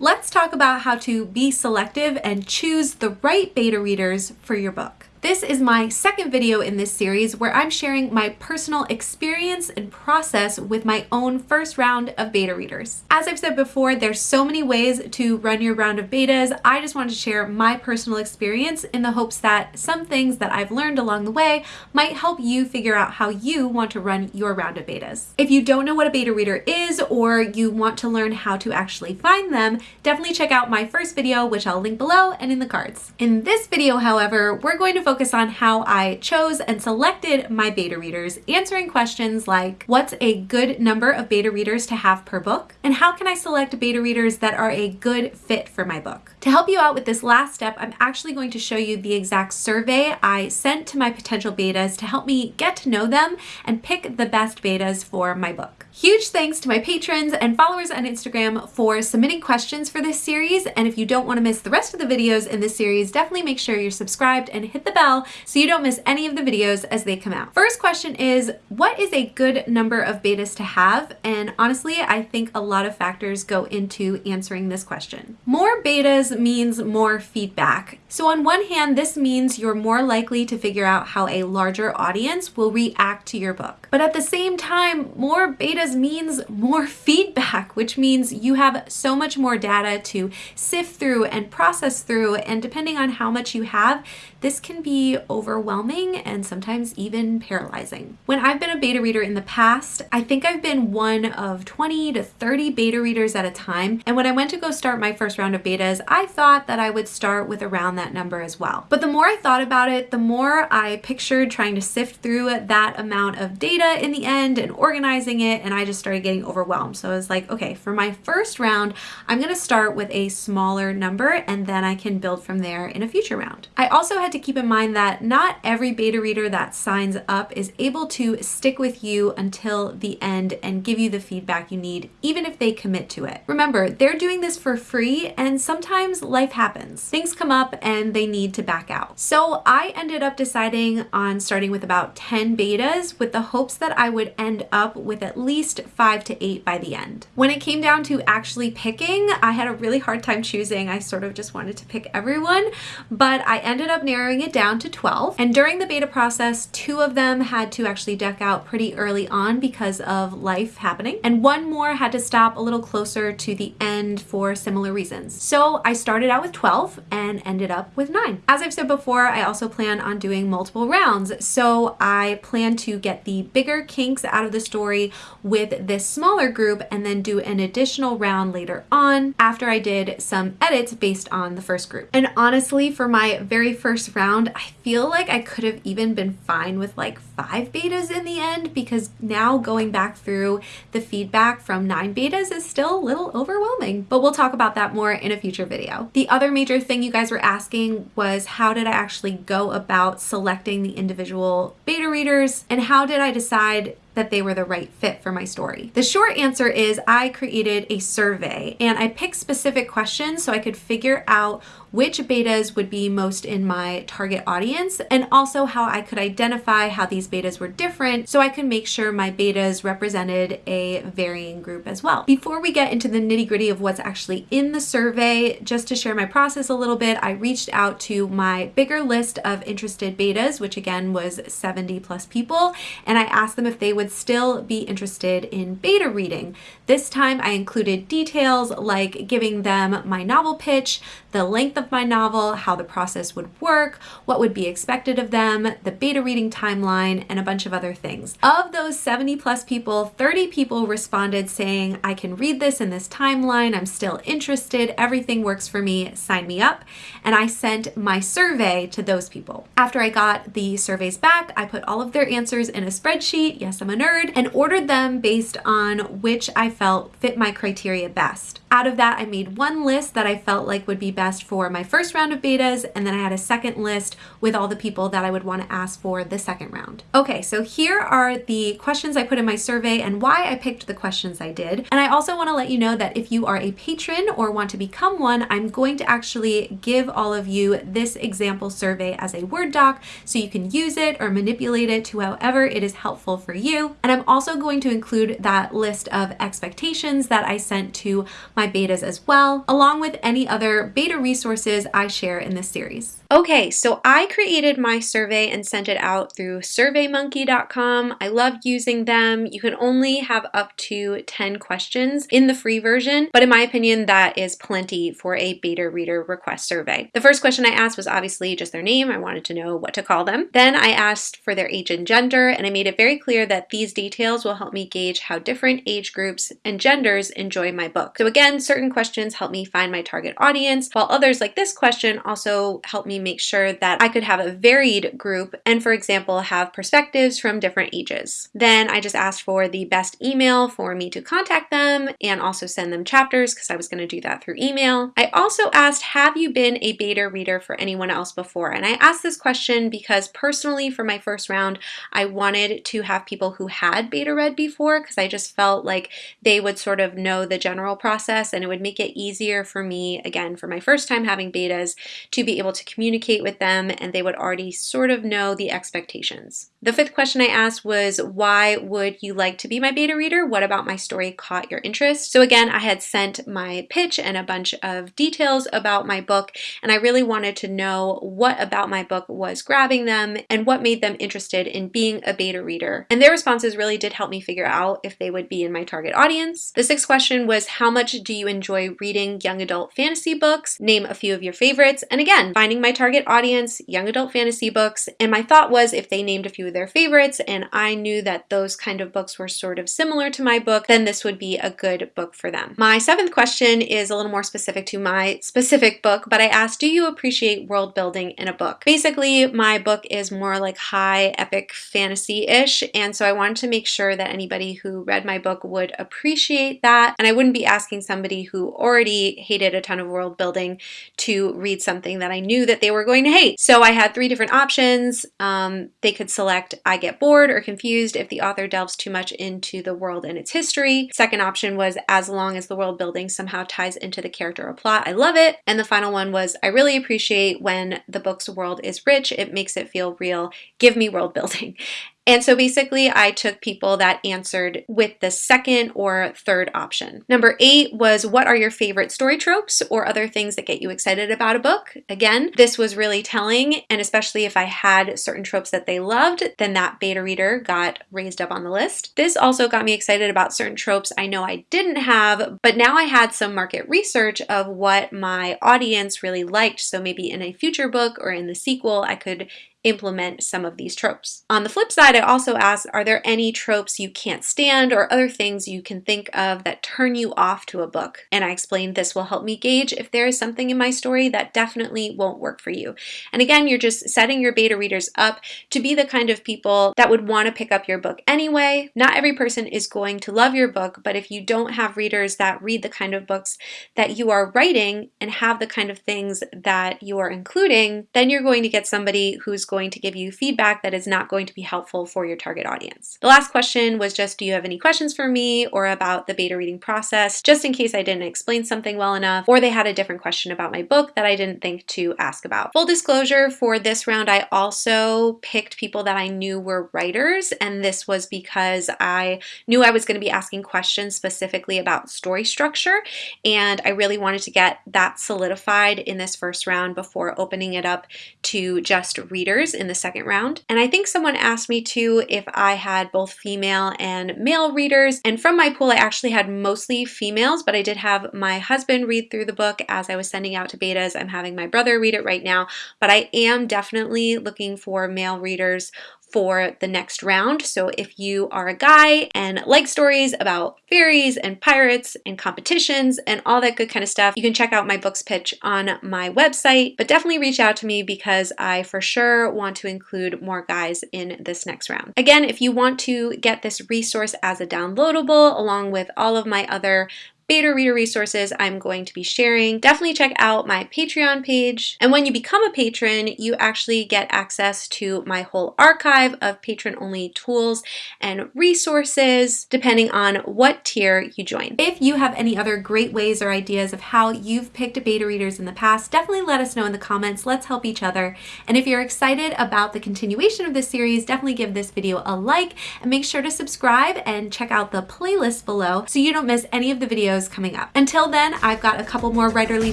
Let's talk about how to be selective and choose the right beta readers for your book. This is my second video in this series where I'm sharing my personal experience and process with my own first round of beta readers. As I've said before, there's so many ways to run your round of betas. I just wanted to share my personal experience in the hopes that some things that I've learned along the way might help you figure out how you want to run your round of betas. If you don't know what a beta reader is or you want to learn how to actually find them, definitely check out my first video, which I'll link below and in the cards. In this video, however, we're going to focus focus on how I chose and selected my beta readers, answering questions like what's a good number of beta readers to have per book, and how can I select beta readers that are a good fit for my book. To help you out with this last step, I'm actually going to show you the exact survey I sent to my potential betas to help me get to know them and pick the best betas for my book. Huge thanks to my patrons and followers on Instagram for submitting questions for this series. And if you don't want to miss the rest of the videos in this series, definitely make sure you're subscribed and hit the bell so you don't miss any of the videos as they come out. First question is, what is a good number of betas to have? And honestly, I think a lot of factors go into answering this question. More betas means more feedback. So on one hand, this means you're more likely to figure out how a larger audience will react to your book. But at the same time, more betas means more feedback, which means you have so much more data to sift through and process through. And depending on how much you have, this can be overwhelming and sometimes even paralyzing. When I've been a beta reader in the past, I think I've been one of 20 to 30 beta readers at a time. And when I went to go start my first round of betas, I thought that I would start with around that number as well. But the more I thought about it, the more I pictured trying to sift through that amount of data in the end and organizing it and I just started getting overwhelmed. So I was like, okay, for my first round, I'm gonna start with a smaller number and then I can build from there in a future round. I also had to keep in mind that not every beta reader that signs up is able to stick with you until the end and give you the feedback you need, even if they commit to it. Remember, they're doing this for free and sometimes life happens. Things come up and they need to back out. So I ended up deciding on starting with about 10 betas with the hopes that I would end up with at least least five to eight by the end. When it came down to actually picking, I had a really hard time choosing. I sort of just wanted to pick everyone, but I ended up narrowing it down to 12. And during the beta process, two of them had to actually deck out pretty early on because of life happening. And one more had to stop a little closer to the end for similar reasons. So I started out with 12 and ended up with nine. As I've said before, I also plan on doing multiple rounds. So I plan to get the bigger kinks out of the story with this smaller group and then do an additional round later on after I did some edits based on the first group. And honestly, for my very first round, I feel like I could have even been fine with like five betas in the end because now going back through the feedback from nine betas is still a little overwhelming, but we'll talk about that more in a future video. The other major thing you guys were asking was how did I actually go about selecting the individual beta readers and how did I decide that they were the right fit for my story? The short answer is I created a survey and I picked specific questions so I could figure out which betas would be most in my target audience and also how I could identify how these betas were different so I could make sure my betas represented a varying group as well. Before we get into the nitty gritty of what's actually in the survey, just to share my process a little bit, I reached out to my bigger list of interested betas, which again was 70 plus people, and I asked them if they would still be interested in beta reading. This time I included details like giving them my novel pitch, the length of my novel, how the process would work, what would be expected of them, the beta reading timeline, and a bunch of other things. Of those 70 plus people, 30 people responded saying, I can read this in this timeline, I'm still interested, everything works for me, sign me up. And I sent my survey to those people. After I got the surveys back, I put all of their answers in a spreadsheet, yes, I'm a nerd, and ordered them based on which I felt fit my criteria best. Out of that, I made one list that I felt like would be best for my first round of betas, and then I had a second list with all the people that I would want to ask for the second round. Okay, so here are the questions I put in my survey and why I picked the questions I did. And I also want to let you know that if you are a patron or want to become one, I'm going to actually give all of you this example survey as a Word doc so you can use it or manipulate it to however it is helpful for you. And I'm also going to include that list of expectations that I sent to my betas as well, along with any other beta resources I share in this series. Okay, so I created my survey and sent it out through surveymonkey.com. I love using them. You can only have up to 10 questions in the free version, but in my opinion, that is plenty for a beta reader request survey. The first question I asked was obviously just their name. I wanted to know what to call them. Then I asked for their age and gender, and I made it very clear that these details will help me gauge how different age groups and genders enjoy my book. So again, certain questions help me find my target audience, while others like this question also help me make sure that I could have a varied group and for example have perspectives from different ages. Then I just asked for the best email for me to contact them and also send them chapters because I was going to do that through email. I also asked have you been a beta reader for anyone else before and I asked this question because personally for my first round I wanted to have people who had beta read before because I just felt like they would sort of know the general process and it would make it easier for me again for my first time having betas to be able to communicate communicate with them and they would already sort of know the expectations. The fifth question I asked was, why would you like to be my beta reader? What about my story caught your interest? So again, I had sent my pitch and a bunch of details about my book, and I really wanted to know what about my book was grabbing them and what made them interested in being a beta reader. And their responses really did help me figure out if they would be in my target audience. The sixth question was, how much do you enjoy reading young adult fantasy books? Name a few of your favorites. And again, finding my target audience, young adult fantasy books, and my thought was if they named a few of their favorites and I knew that those kind of books were sort of similar to my book, then this would be a good book for them. My seventh question is a little more specific to my specific book, but I asked, do you appreciate world building in a book? Basically, my book is more like high epic fantasy-ish, and so I wanted to make sure that anybody who read my book would appreciate that, and I wouldn't be asking somebody who already hated a ton of world building to read something that I knew that they were going to hate. So I had three different options. Um, they could select I get bored or confused if the author delves too much into the world and its history. Second option was as long as the world building somehow ties into the character or plot, I love it. And the final one was I really appreciate when the book's world is rich, it makes it feel real. Give me world building. And so basically I took people that answered with the second or third option. Number eight was what are your favorite story tropes or other things that get you excited about a book? Again, this was really telling and especially if I had certain tropes that they loved, then that beta reader got raised up on the list. This also got me excited about certain tropes I know I didn't have, but now I had some market research of what my audience really liked. So maybe in a future book or in the sequel, I could implement some of these tropes. On the flip side, I also asked, are there any tropes you can't stand or other things you can think of that turn you off to a book? And I explained this will help me gauge if there is something in my story that definitely won't work for you. And again, you're just setting your beta readers up to be the kind of people that would want to pick up your book anyway. Not every person is going to love your book, but if you don't have readers that read the kind of books that you are writing and have the kind of things that you are including, then you're going to get somebody who's going to give you feedback that is not going to be helpful for your target audience. The last question was just, do you have any questions for me or about the beta reading process, just in case I didn't explain something well enough, or they had a different question about my book that I didn't think to ask about. Full disclosure, for this round, I also picked people that I knew were writers, and this was because I knew I was going to be asking questions specifically about story structure, and I really wanted to get that solidified in this first round before opening it up to just readers in the second round. And I think someone asked me too if I had both female and male readers. And from my pool, I actually had mostly females, but I did have my husband read through the book as I was sending out to betas. I'm having my brother read it right now, but I am definitely looking for male readers for the next round. So if you are a guy and like stories about fairies and pirates and competitions and all that good kind of stuff, you can check out my books pitch on my website, but definitely reach out to me because I for sure want to include more guys in this next round. Again, if you want to get this resource as a downloadable along with all of my other beta reader resources I'm going to be sharing. Definitely check out my Patreon page. And when you become a patron, you actually get access to my whole archive of patron only tools and resources, depending on what tier you join. If you have any other great ways or ideas of how you've picked beta readers in the past, definitely let us know in the comments. Let's help each other. And if you're excited about the continuation of this series, definitely give this video a like and make sure to subscribe and check out the playlist below so you don't miss any of the videos coming up. Until then, I've got a couple more writerly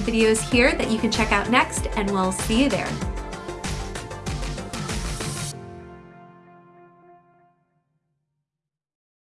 videos here that you can check out next and we'll see you there.